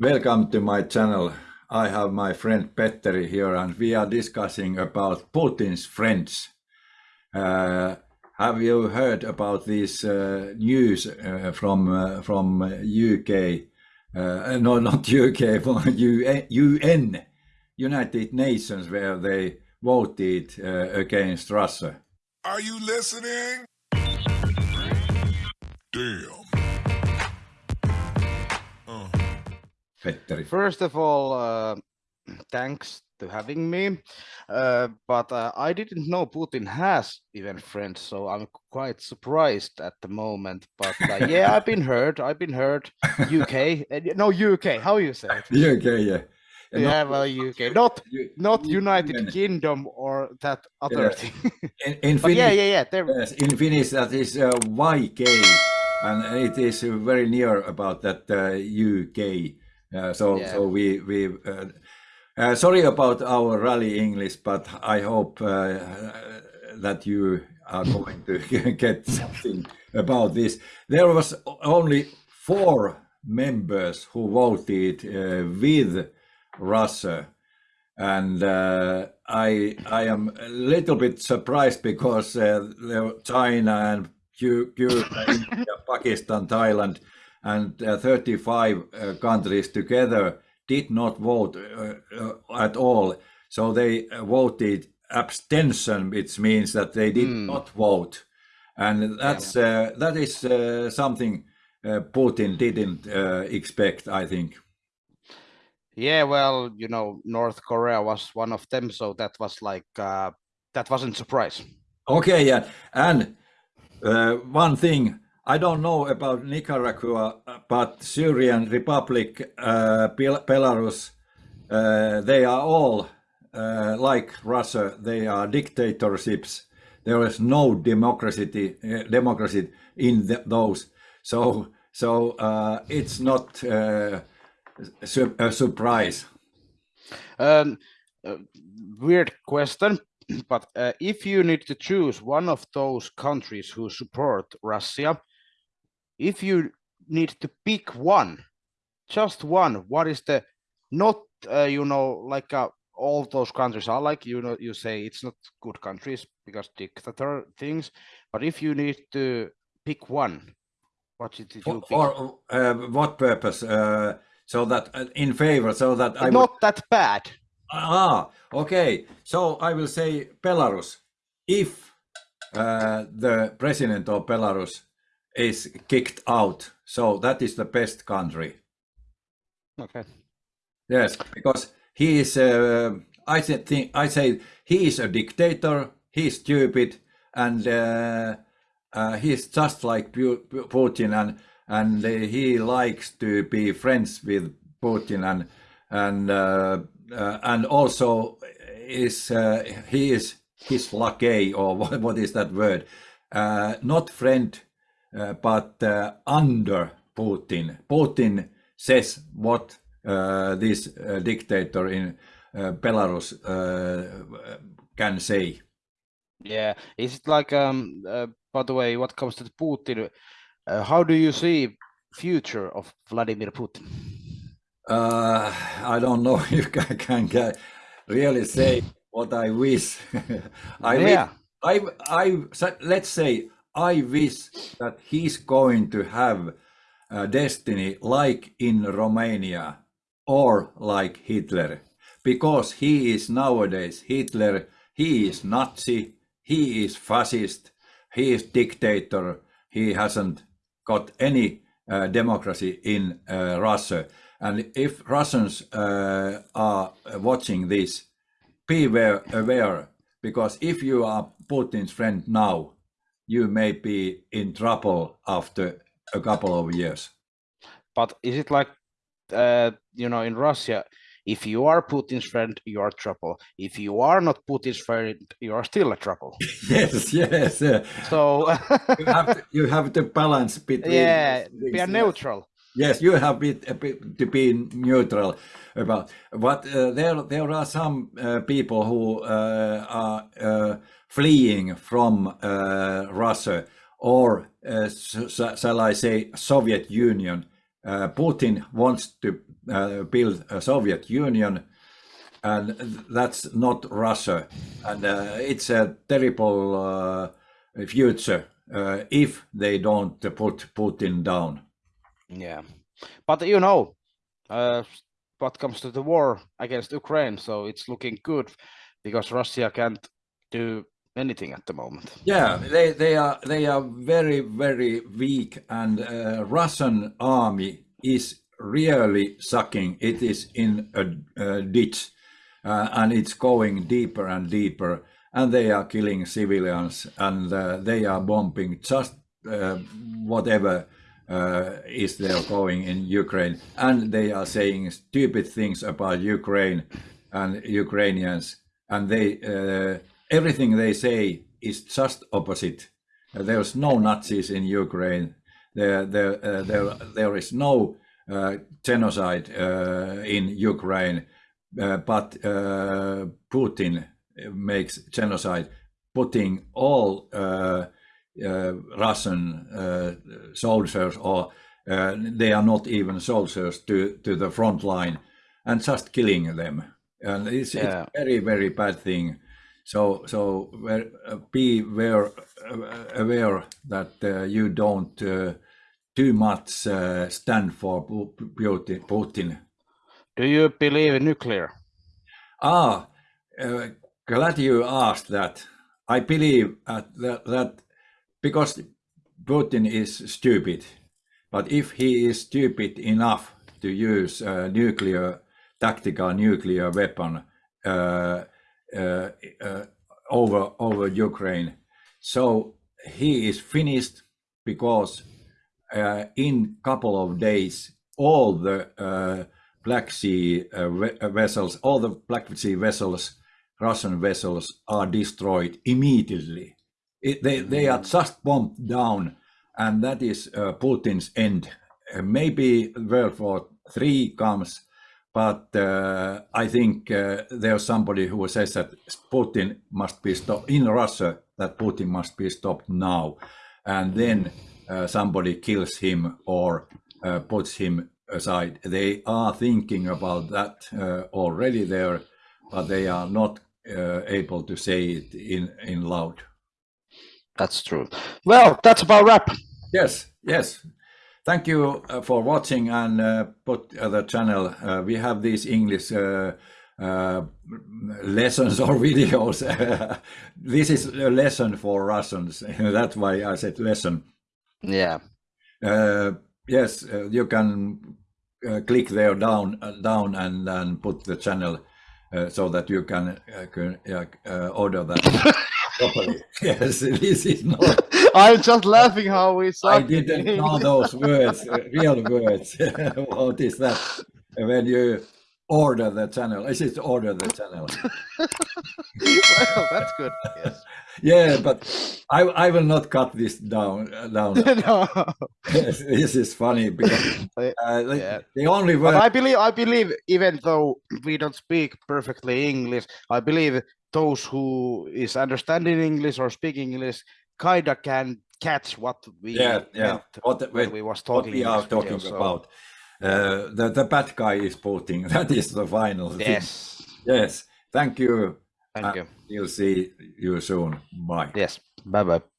Welcome to my channel. I have my friend Petteri here and we are discussing about Putin's friends. Uh, have you heard about this uh, news uh, from uh, from UK? Uh, no, not UK, from UN, United Nations, where they voted uh, against Russia. Are you listening? Damn. Petteri. First of all, uh, thanks to having me. Uh, but uh, I didn't know Putin has even friends, so I'm quite surprised at the moment. But uh, yeah, I've been heard. I've been heard. UK, uh, no UK. How you say it? UK, yeah. Yeah, well, UK, not not United Kingdom or that other yeah. thing. In, in Finnish, yeah, yeah, yeah. There, yes, in Finnish that is uh, YK, and it is very near about that uh, UK. So Yeah. so we we uh, uh, sorry about our rally English, but I hope uh, that you are going to get something about this. There was only four members who voted uh, with Russia, and uh, I I am a little bit surprised because uh, China and Cu- Cuba, India, Pakistan, Thailand, and uh, 35 uh, countries together did not vote uh, at all. So they voted abstention, which means that they did Hmm. not vote, and that's uh, that is something Putin didn't uh, expect. I think. yeah, well, you know, North Korea was one of them, so that was like uh, that wasn't surprise. Okay, yeah, and uh, one thing I don't know about Nicaragua, but Syrian Republic, uh, Belarus, uh, they are all uh, like Russia. They are dictatorships. There is no democracy, uh, democracy in the, those. So, so uh, it's not uh, a surprise. Um, weird question, but if you need to choose one of those countries who support Russia, if you need to pick one, just one, what is the not uh, you know like uh, all those countries are like you know you say it's not good countries because dictator things, but if you need to pick one, what did you For, pick? for uh, what purpose? Uh, so that uh, in favor, so that I not that bad. Ah, okay. So I will say Belarus. If uh, the president of Belarus is kicked out, so that is the best country. Okay. Yes, because he is. Uh, I say, think I say he is a dictator. He is stupid, and uh, uh, he is just like Pu- Pu- Putin, and and uh, he likes to be friends with Putin, and and uh, uh, and also is uh, he is his lackey or what, what is that word? Uh, not friend, but uh, under Putin. Putin says what uh, this uh, dictator in uh, Belarus uh, can say. Yeah, is it like um uh, by the way, what comes to Putin, uh, how do you see future of Vladimir Putin? Uh, I don't know if I can get, really say what I wish. I Yeah. I, I, let's say I wish that he's going to have a destiny like in Romania or like Hitler, because he is nowadays Hitler, he is Nazi, he is fascist, he is dictator, he hasn't got any uh, democracy in uh, Russia. And if Russians uh, are watching this, be aware, aware, because if you are Putin's friend now, you may be in trouble after a couple of years. But is it like uh you know in Russia, if you are Putin's friend, you are trouble. If you are not Putin's friend, you are still a trouble. Yes, yes. uh, So you, have to, you have to balance between. yeah, these be neutral. Yes, you have bit, a bit to be neutral about. But uh, there, there are some uh, people who uh, are uh, fleeing from uh, Russia, or uh, shall I say, Soviet Union. Uh, Putin wants to build a Soviet Union, and that's not Russia. And uh, it's a terrible uh, future uh, if they don't put Putin down. Yeah, but you know, what comes to the war against Ukraine, so it's looking good because Russia can't do anything at the moment. Yeah, they they are they are very very weak, and uh, Russian army is really sucking. It is in a, a ditch, uh, and it's going deeper and deeper, and they are killing civilians, and uh, they are bombing just uh, whatever. Uh, is there going in Ukraine, and they are saying stupid things about Ukraine and Ukrainians, and they uh, everything they say is just opposite. Uh, there's no Nazis in Ukraine. There, there, uh, there, there is no uh, genocide uh, in Ukraine, uh, but uh, Putin makes genocide, putting all Russian soldiers, or they are not even soldiers, to, to the front line and just killing them. And it's, yeah. it's a very, very bad thing. So, so uh, be aware, uh, aware that uh, you don't too much stand for Putin. Do you believe in nuclear? Ah, uh, glad you asked that. I believe that, that because Putin is stupid, but if he is stupid enough to use a nuclear, tactical nuclear weapon, uh, uh, uh, over over Ukraine. So he is finished because uh, in couple of days all the Black Sea vessels, all the Black Sea vessels, Russian vessels are destroyed immediately. It, they, they are just bombed down and that is uh, Putin's end. Uh, maybe World War III comes but uh, I think uh, there's somebody who says that Putin must be stopped in Russia, that Putin must be stopped now. And then uh, somebody kills him or uh, puts him aside. They are thinking about that uh, already there, but they are not uh, able to say it in, in loud. That's true. Well, that's about wrap. Yes, yes. Thank you uh, for watching and uh, put uh, the channel. Uh, we have these English uh, uh, lessons or videos. this is a lesson for Russians. That's why I said lesson. Yeah. yes, you can click there down, down and, then put the channel so that you can, can order that properly. yes, this is not. I'm just laughing how we I didn't know those words, real words. what is that? When you order the channel, is it order the channel? well, that's good. Yes. Yeah, but I I will not cut this down down. no. this is funny because uh, yeah. the only word. But I believe I believe even though we don't speak perfectly English, I believe those who is understanding English or speaking English kind of can catch what we yeah yeah what, what, we was talking we are talking video, about. So. Uh, the the bad guy is Putin. That is the final. Yes. Thing. Yes. Thank you. Thank you. We'll see you soon. Bye. Yes. Bye bye.